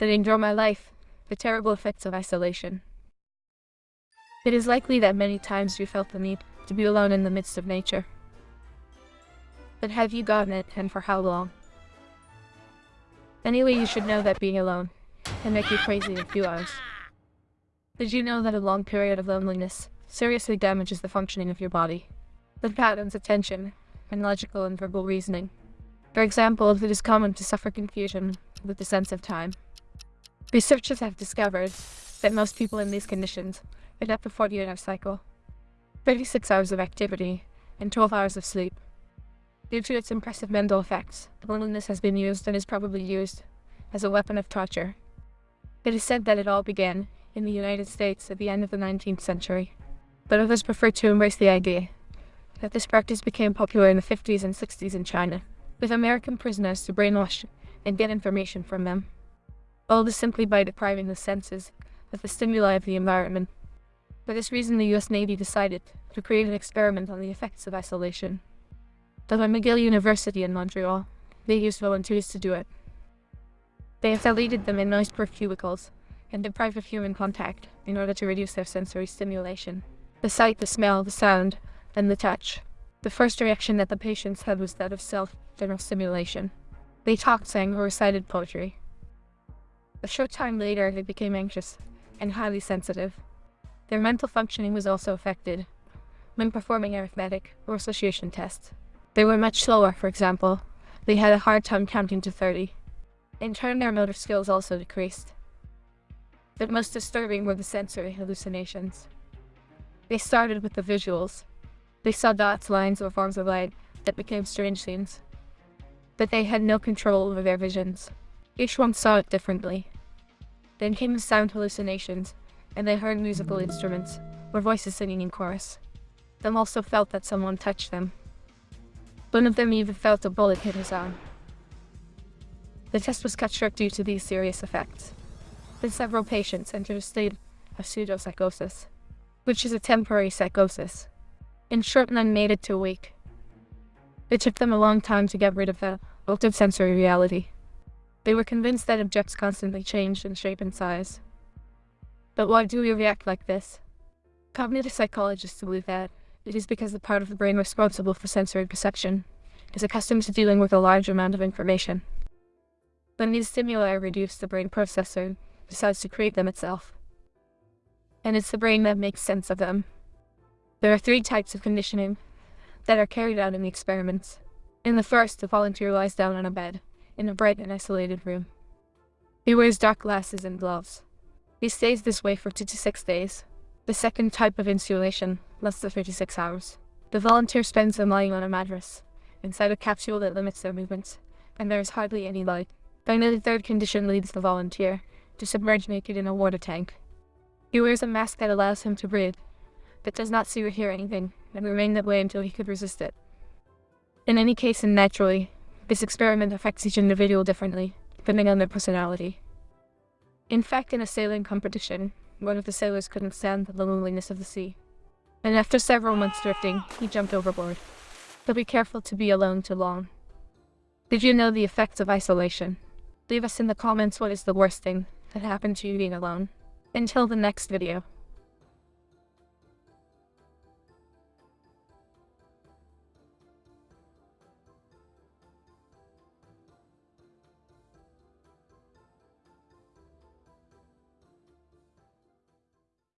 that endure my life, the terrible effects of isolation. It is likely that many times you felt the need to be alone in the midst of nature. But have you gotten it, and for how long? Anyway, you should know that being alone can make you crazy in a few hours. Did you know that a long period of loneliness seriously damages the functioning of your body? The patterns, of attention, and logical and verbal reasoning. For example, it is common to suffer confusion with the sense of time. Researchers have discovered that most people in these conditions adapt a 48-hour cycle, 36 hours of activity, and 12 hours of sleep. Due to its impressive mental effects, loneliness has been used and is probably used as a weapon of torture. It is said that it all began in the United States at the end of the 19th century, but others prefer to embrace the idea that this practice became popular in the 50s and 60s in China, with American prisoners to brainwash and get information from them. All this simply by depriving the senses of the stimuli of the environment. For this reason, the US Navy decided to create an experiment on the effects of isolation. But at McGill University in Montreal, they used volunteers to do it. They isolated them in noise-proof cubicles and deprived of human contact in order to reduce their sensory stimulation. The sight, the smell, the sound, and the touch. The first reaction that the patients had was that of self-general stimulation. They talked, sang, or recited poetry. A short time later, they became anxious and highly sensitive. Their mental functioning was also affected when performing arithmetic or association tests. They were much slower, for example. They had a hard time counting to 30. In turn, their motor skills also decreased. But most disturbing were the sensory hallucinations. They started with the visuals. They saw dots, lines, or forms of light that became strange scenes. But they had no control over their visions. Each one saw it differently. Then came sound hallucinations, and they heard musical instruments, or voices singing in chorus. Them also felt that someone touched them. One of them even felt a bullet hit his arm. The test was cut short due to these serious effects. Then several patients entered a state of pseudopsychosis, which is a temporary psychosis. In short, none made it to a week. It took them a long time to get rid of the altered sensory reality. They were convinced that objects constantly changed in shape and size. But why do we react like this? Cognitive psychologists believe that it is because the part of the brain responsible for sensory perception is accustomed to dealing with a large amount of information. When these stimuli are reduced, the brain processor decides to create them itself. And it's the brain that makes sense of them. There are three types of conditioning that are carried out in the experiments. In the first, the volunteer lies down on a bed in a bright and isolated room. He wears dark glasses and gloves. He stays this way for two to six days. The second type of insulation lasts for 36 hours. The volunteer spends them lying on a mattress, inside a capsule that limits their movements, and there is hardly any light. Finally, the third condition leads the volunteer to submerge naked in a water tank. He wears a mask that allows him to breathe, but does not see or hear anything, and remain that way until he could resist it. In any case, and naturally, this experiment affects each individual differently, depending on their personality. In fact, in a sailing competition, one of the sailors couldn't stand the loneliness of the sea, and after several months drifting, he jumped overboard. But be careful to be alone too long. Did you know the effects of isolation? Leave us in the comments what is the worst thing that happened to you being alone. Until the next video.